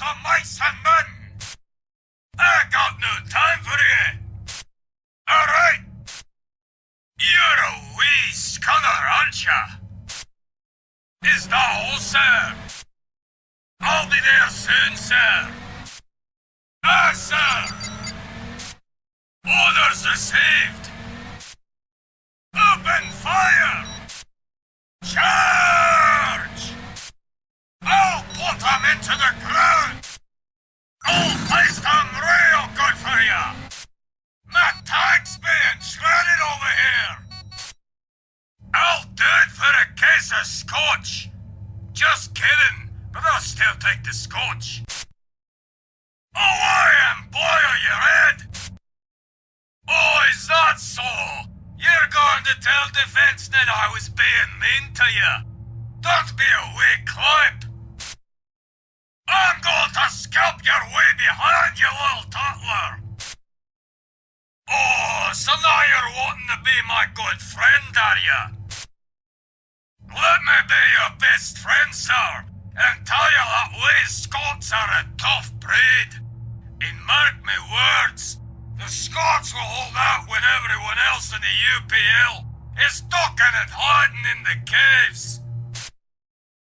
さまいさんまん I got no time for it! Alright! You're a wee scunner, aren't ya? Is that all, sir? I'll be there soon, sir! Ah, sir! Orders received! Shredded over here. I'll do it for a case of scotch. Just kidding, but I'll still take the scotch. Oh, I am boil your head. Oh, is that so? You're going to tell Defense that I was being mean to you. Don't be a weak clip. I'm going to scalp your way behind, you little toddler. So now you're wanting to be my good friend, are you? Let me be your best friend, sir, and tell you that we Scots are a tough breed. And mark me words, the Scots will hold out when everyone else in the UPL is ducking and hiding in the caves.